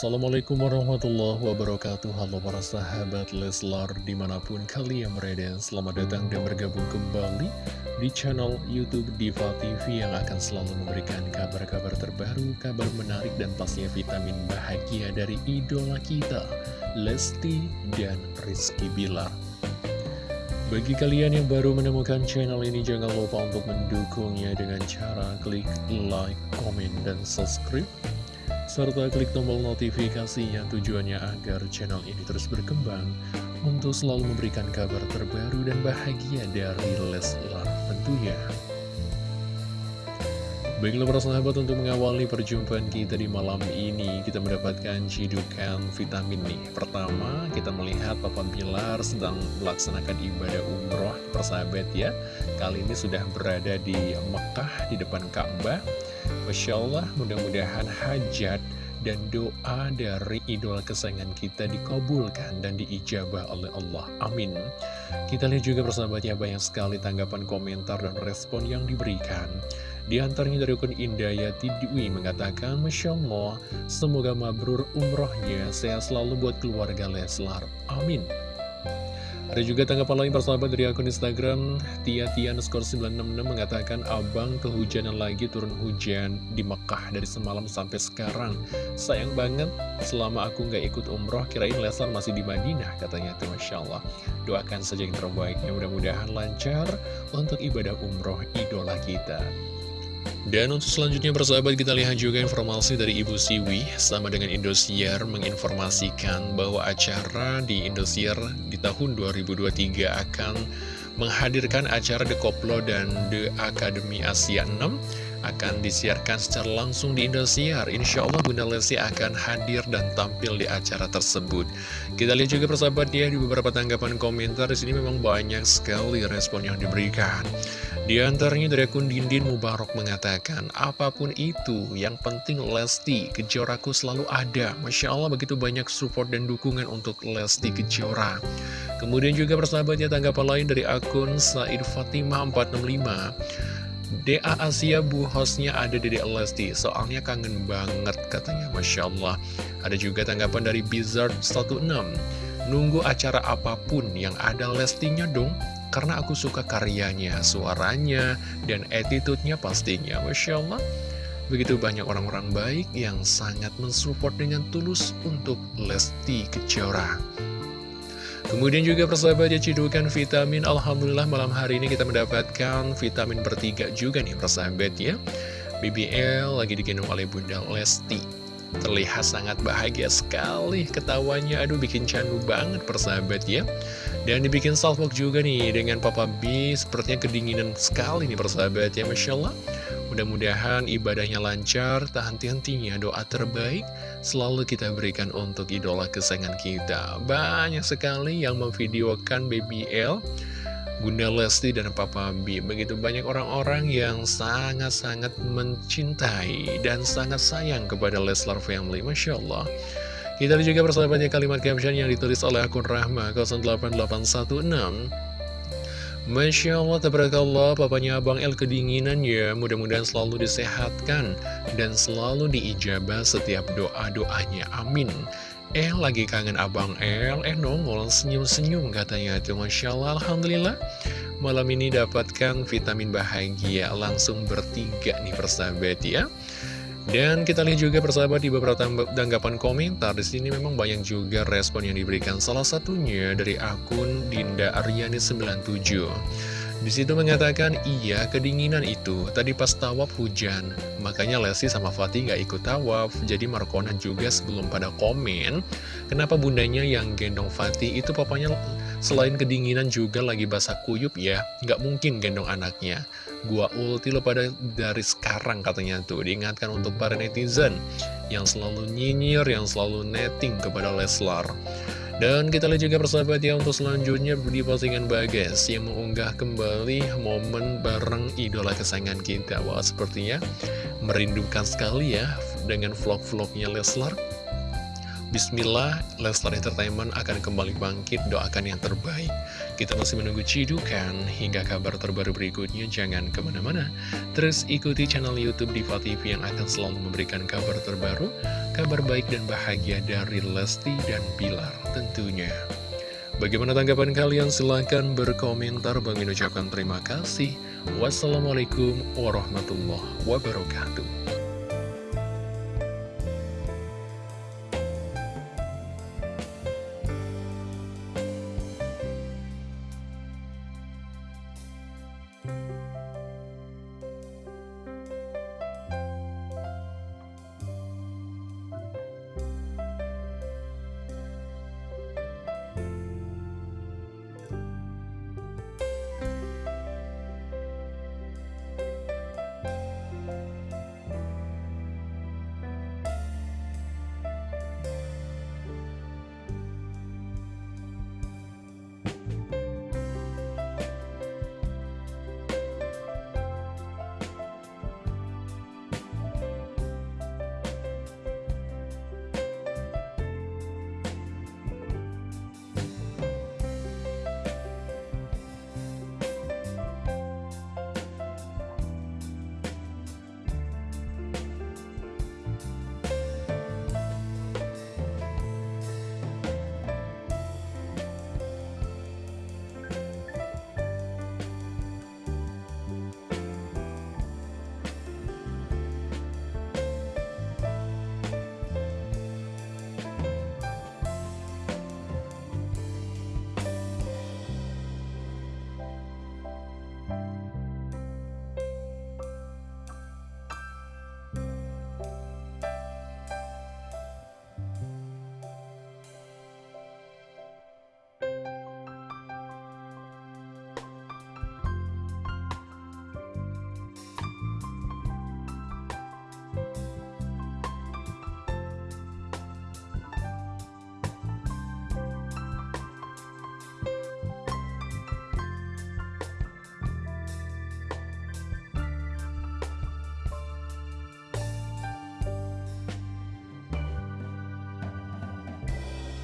Assalamualaikum warahmatullahi wabarakatuh. Halo para sahabat Leslar Di mana pun kalian berada Selamat datang dan bergabung kembali Di channel Youtube Diva TV Yang akan selalu memberikan kabar-kabar terbaru Kabar menarik dan pastinya vitamin bahagia Dari idola kita Lesti dan Rizky Bilar. Bagi kalian yang baru menemukan channel ini, jangan lupa untuk mendukungnya dengan cara klik like, komen, dan subscribe serta klik tombol notifikasinya tujuannya agar channel ini terus berkembang untuk selalu memberikan kabar terbaru dan bahagia dari Leslar tentunya. Baiklah para sahabat untuk mengawali perjumpaan kita di malam ini Kita mendapatkan cidukan vitamin nih. Pertama kita melihat Papa Bilar sedang melaksanakan ibadah umroh. Persahabat ya Kali ini sudah berada di Mekah di depan Ka'bah Masya Allah mudah-mudahan hajat dan doa dari idola kesayangan kita dikabulkan dan diijabah oleh Allah. Amin. Kita lihat juga persahabatnya banyak sekali tanggapan komentar dan respon yang diberikan. Di antaranya dari akun Indayati Dwi mengatakan, Masya Allah, semoga mabrur umrohnya, saya selalu buat keluarga Leslar. Amin. Ada juga tanggapan lain persahabat dari akun Instagram Tia Tia skor 966 mengatakan Abang kehujanan lagi turun hujan di Mekah dari semalam sampai sekarang. Sayang banget selama aku nggak ikut umroh kirain Lesar masih di Madinah katanya tuh Masya Allah. Doakan saja yang terbaiknya mudah-mudahan lancar untuk ibadah umroh idola kita dan untuk selanjutnya persahabat kita lihat juga informasi dari Ibu Siwi. Sama dengan Indosiar menginformasikan bahwa acara di Indosiar di tahun 2023 akan menghadirkan acara The Koplo dan The Academy Asia 6 akan disiarkan secara langsung di Indosiar. Insya Allah Bunda Lesti akan hadir dan tampil di acara tersebut. Kita lihat juga persahabat ya di beberapa tanggapan komentar di sini memang banyak sekali respon yang diberikan. Di antaranya dari akun Dindin Mubarok mengatakan, apa pun itu, yang penting Lesti, Kejoraku selalu ada. Masya Allah begitu banyak support dan dukungan untuk Lesti Kejora. Kemudian juga persahabatnya tanggapan lain dari akun Said Fatimah 465. DA Asia bu hostnya ada di Lesti Soalnya kangen banget katanya Masya Allah Ada juga tanggapan dari Bizard 16 Nunggu acara apa pun yang ada Lestinya dong karena aku suka karyanya, suaranya, dan attitude-nya pastinya. Masya Allah, begitu banyak orang-orang baik yang sangat mensupport dengan tulus untuk Lesti Kejora. Kemudian juga persahabat ya cidukan vitamin. Alhamdulillah malam hari ini kita mendapatkan vitamin bertiga juga nih persahabat ya. BBL lagi digendong oleh Bunda Lesti. Terlihat sangat bahagia sekali ketawanya Aduh bikin candu banget persahabat ya. Dan dibikin salvok juga nih dengan Papa B. Sepertinya kedinginan sekali nih persahabat ya. Masya Allah Mudah-mudahan ibadahnya lancar Tak henti-hentinya doa terbaik Selalu kita berikan untuk idola kesayangan kita. Banyak sekali yang memvideokan BBL Bunda Lesti dan Papa B. Begitu banyak orang-orang yang sangat-sangat mencintai Dan sangat sayang kepada Leslar Family. Masya Allah. Kita juga persahabatnya kalimat caption yang ditulis oleh akun Rahma 08816 Masya Allah, tabarakallah, papanya Abang El kedinginan ya. Mudah-mudahan selalu disehatkan Dan selalu diijabah setiap doa-doanya, amin. Eh lagi kangen Abang El, eh nongol senyum-senyum katanya itu Masya Allah, Alhamdulillah. Malam ini dapatkan vitamin bahagia. Langsung bertiga nih persahabat ya dan kita lihat juga persahabat di beberapa tanggapan komentar di sini memang banyak juga respon yang diberikan. Salah satunya dari akun Dinda Aryani 97. Di situ mengatakan, iya kedinginan itu, tadi pas tawaf hujan, makanya Lesti sama Fatih gak ikut tawaf, jadi Markona juga sebelum pada komen, kenapa bundanya yang gendong Fatih itu papanya selain kedinginan juga lagi basah kuyup ya, gak mungkin gendong anaknya. Gua ulti lo pada dari sekarang katanya tuh, diingatkan untuk para netizen yang selalu nyinyir, yang selalu netting kepada Leslar. Dan kita lihat juga persahabat ya untuk selanjutnya di postingan Bagas yang mengunggah kembali momen bareng idola kesayangan kita. Wah sepertinya merindukan sekali ya dengan vlog-vlognya Leslar. Bismillah, Leslar Entertainment akan kembali bangkit, doakan yang terbaik. Kita masih menunggu cidukan hingga kabar terbaru berikutnya, jangan ke mana-mana. Terus ikuti channel Youtube Diva TV yang akan selalu memberikan kabar terbaru, kabar baik dan bahagia dari Lesti dan Bilar tentunya. Bagaimana tanggapan kalian? Silahkan berkomentar. Bang ucapkan terima kasih. Wassalamualaikum warahmatullahi wabarakatuh.